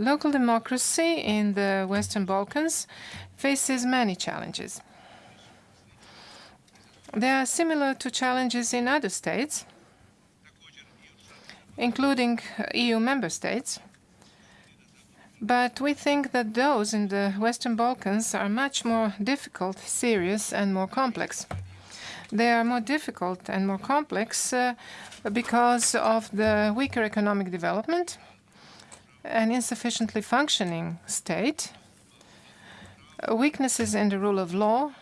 Local democracy in the Western Balkans faces many challenges. They are similar to challenges in other states, including EU member states. But we think that those in the Western Balkans are much more difficult, serious, and more complex. They are more difficult and more complex uh, because of the weaker economic development, an insufficiently functioning state, weaknesses in the rule of law,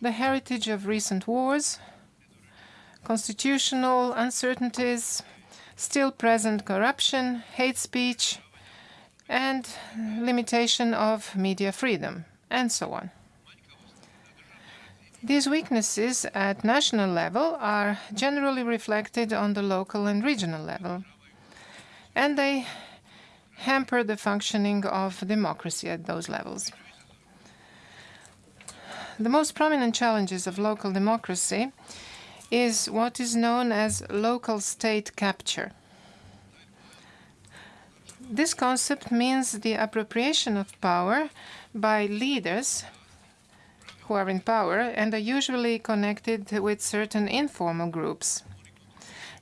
the heritage of recent wars, constitutional uncertainties, still present corruption, hate speech, and limitation of media freedom, and so on. These weaknesses at national level are generally reflected on the local and regional level, and they hamper the functioning of democracy at those levels. The most prominent challenges of local democracy is what is known as local state capture. This concept means the appropriation of power by leaders who are in power and are usually connected with certain informal groups.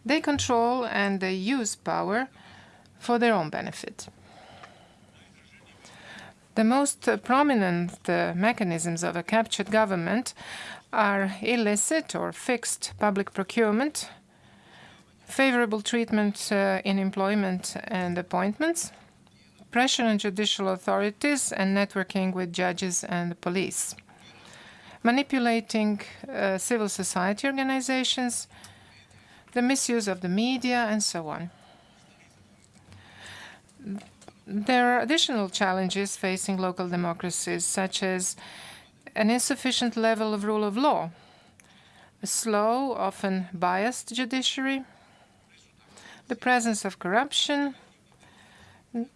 They control and they use power for their own benefit. The most prominent uh, mechanisms of a captured government are illicit or fixed public procurement, favorable treatment uh, in employment and appointments, pressure on judicial authorities, and networking with judges and the police manipulating uh, civil society organizations, the misuse of the media, and so on. There are additional challenges facing local democracies, such as an insufficient level of rule of law, a slow, often biased judiciary, the presence of corruption,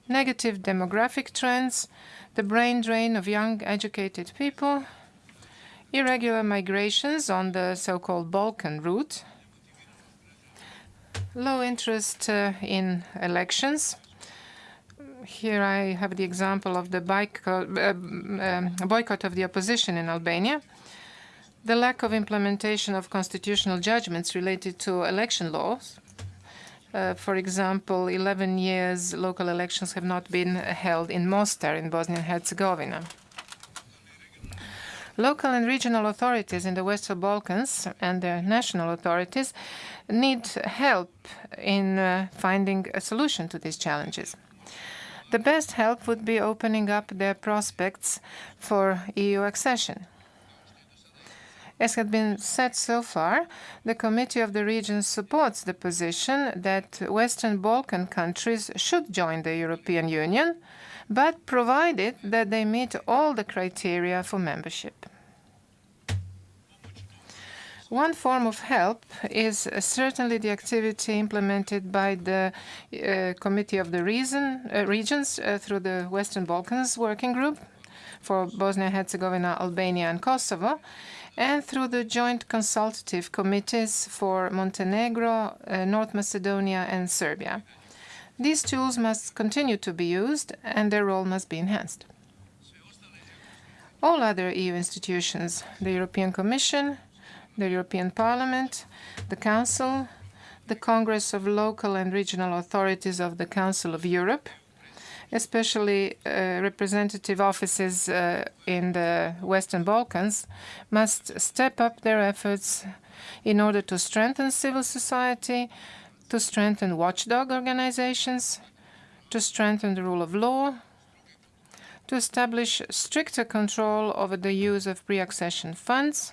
negative demographic trends, the brain drain of young, educated people, irregular migrations on the so-called Balkan route, low interest uh, in elections. Here I have the example of the boycott, uh, um, boycott of the opposition in Albania, the lack of implementation of constitutional judgments related to election laws. Uh, for example, 11 years local elections have not been held in Mostar in Bosnia and Herzegovina. Local and regional authorities in the Western Balkans and the national authorities need help in uh, finding a solution to these challenges. The best help would be opening up their prospects for EU accession. As had been said so far, the Committee of the Regions supports the position that Western Balkan countries should join the European Union, but provided that they meet all the criteria for membership. One form of help is uh, certainly the activity implemented by the uh, Committee of the Reason, uh, Regions through the Western Balkans Working Group for Bosnia-Herzegovina, Albania, and Kosovo, and through the joint consultative committees for Montenegro, uh, North Macedonia, and Serbia. These tools must continue to be used, and their role must be enhanced. All other EU institutions, the European Commission, the European Parliament, the Council, the Congress of Local and Regional Authorities of the Council of Europe, especially uh, representative offices uh, in the Western Balkans, must step up their efforts in order to strengthen civil society, to strengthen watchdog organizations, to strengthen the rule of law, to establish stricter control over the use of pre-accession funds,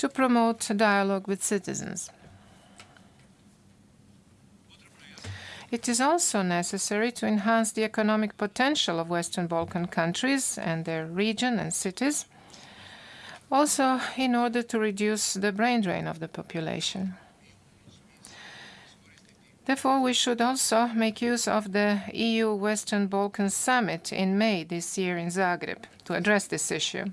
to promote dialogue with citizens. It is also necessary to enhance the economic potential of Western Balkan countries and their region and cities, also in order to reduce the brain drain of the population. Therefore, we should also make use of the EU Western Balkans Summit in May this year in Zagreb to address this issue.